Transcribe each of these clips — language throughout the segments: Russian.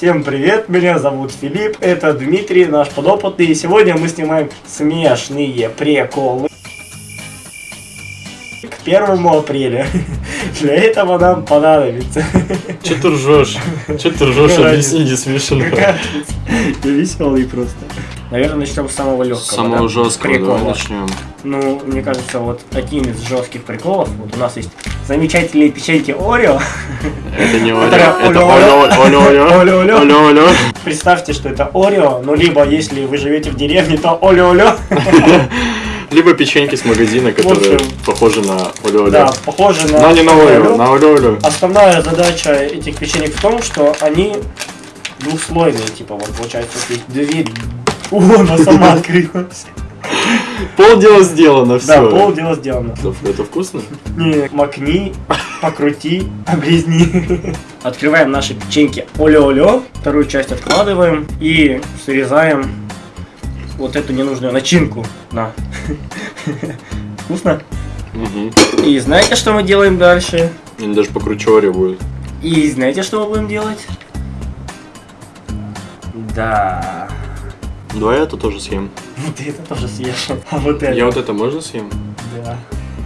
Всем привет, меня зовут Филипп, это Дмитрий, наш подопытный, и сегодня мы снимаем смешные приколы к первому апреля. Для этого нам понадобится. Че ты ржешь? Че ты ржешь? Объясни, не смешно. Я веселый просто. Наверное, начнем с самого легкого. Самого да? жесткого Прикола. начнем. Ну, мне кажется, вот одним из жестких приколов, вот у нас есть замечательные печеньки Орео. Это не такая это. Представьте, что это Орео, ну либо если вы живете в деревне, то оле-оле. Либо печеньки с магазина, которые общем, похожи на Оля. Да, похоже на... Но не на. Оля, на Оля. Основная задача этих печенек в том, что они двухслойные, типа вот получается вот есть дверь. О, она сама открылась. Полдела сделано, все. Да, пол дела сделано. Это вкусно? Не, макни, покрути, облизни. Открываем наши печеньки оле-оле, вторую часть откладываем и срезаем вот эту ненужную начинку. На. Вкусно? Угу. И знаете, что мы делаем дальше? Они даже покруче Ори будет. И знаете, что мы будем делать? Да. Давай я это тоже съем. Ну ты это тоже съешь. А вот это. Я вот это можно съем? Да.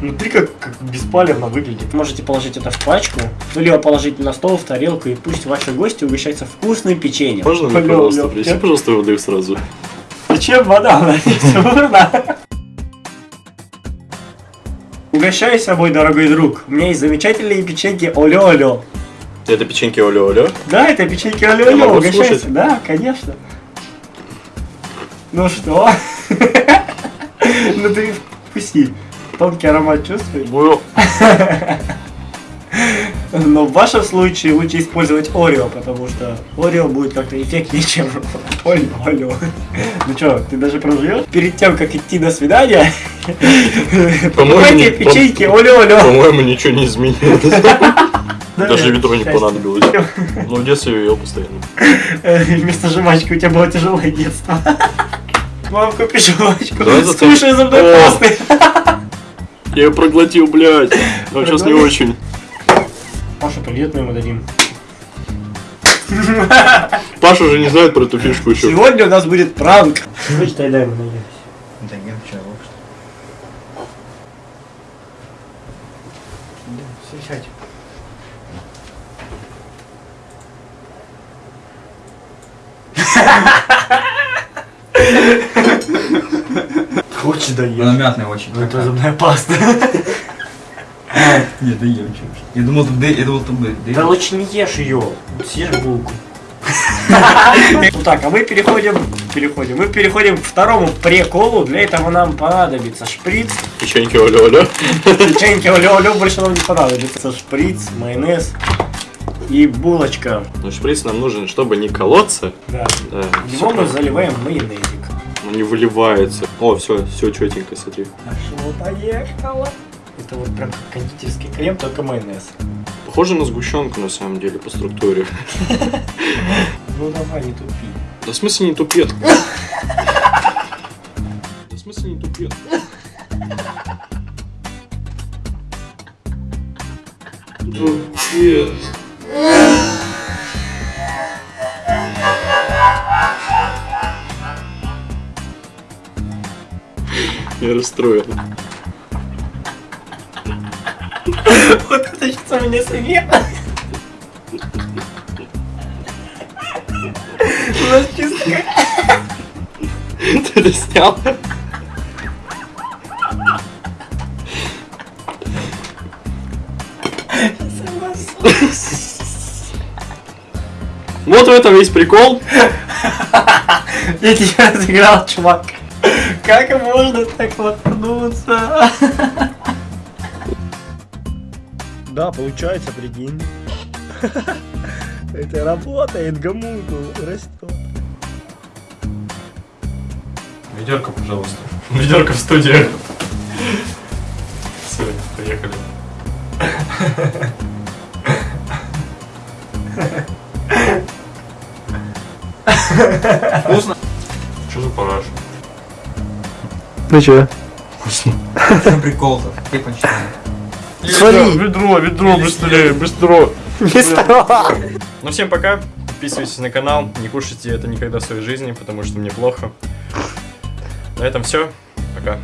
Внутри как, как беспалевно выглядит. Можете положить это в пачку, ну либо положить на стол, в тарелку, и пусть ваши гости угощаются вкусным печеньем. Можно мне, Алло, пожалуйста, принеси, пожалуйста, воды сразу? Зачем вода? Она не. Угощайся, мой дорогой друг. У меня есть замечательные печеньки оле-оле. Это печеньки Оля. Да, это печеньки оле-оле. Угощайся. слушать? Да, конечно. Ну что? Ну ты вкуси. Тонкий аромат чувствуешь? Бу- Но в вашем случае лучше использовать Орео, потому что Орео будет как-то эффектнее, чем Орео. Ну что, ты даже проживешь? Перед тем, как идти на свидание, покупайте печеньки Оле-оле. По-моему, ничего не изменилось. Даже ведро не понадобилось. Но в детстве я постоянно. Э, Вместо жвачки у тебя было тяжелое детство. Мам, купи жвачку. Давай зацепим. Скушай зубной О. пасты. Я ее проглотил, блядь. Но сейчас не очень. Маша, привет мы ему дадим. Паша уже не знает про эту фишку еще. Сегодня у нас будет пранк. Вычитай, дай ему наесть. Да нет, что, лучше. Сядь. Хочешь Она даешь? мятная очень. Ну это зубная паста. Нет, да ем. Я думал, тут, я думал, тут будет. Да лучше не ешь ее. Съешь булку. Ну так, а мы переходим, переходим, мы переходим к второму приколу. Для этого нам понадобится шприц. Печеньки оля-оля. Печеньки оле-оле больше нам не понадобится. Шприц, майонез и булочка. Но шприц нам нужен, чтобы не колоться. Да. Да, Его мы заливаем майонезик. Не выливается. О, все, все четенько, смотри. Пошло, поехало. Это вот прям кондитерский крем, только майонез. Похоже на сгущенку на самом деле по структуре. Ну давай, не тупи. Да в смысле не тупет? Да в смысле не тупет? Тупет. Я расстроен. Вот это сейчас у меня совет. У нас чисто Ты это снял? Вот в этом весь прикол. Я тебя разыграл, чувак. Как можно так воткнуться? Да, получается, прикинь. Это работает, гамуту растет. Ведерко, пожалуйста. Ведерко в студию. Все, поехали. Вкусно? Что за параш? Ну чё? Прикол-то. Ты почитал. Свали. Ведро, ведро, быстрее, быстро. Быстро. Ну всем пока. подписывайтесь на канал, не кушайте это никогда в своей жизни, потому что мне плохо. На этом все. Пока.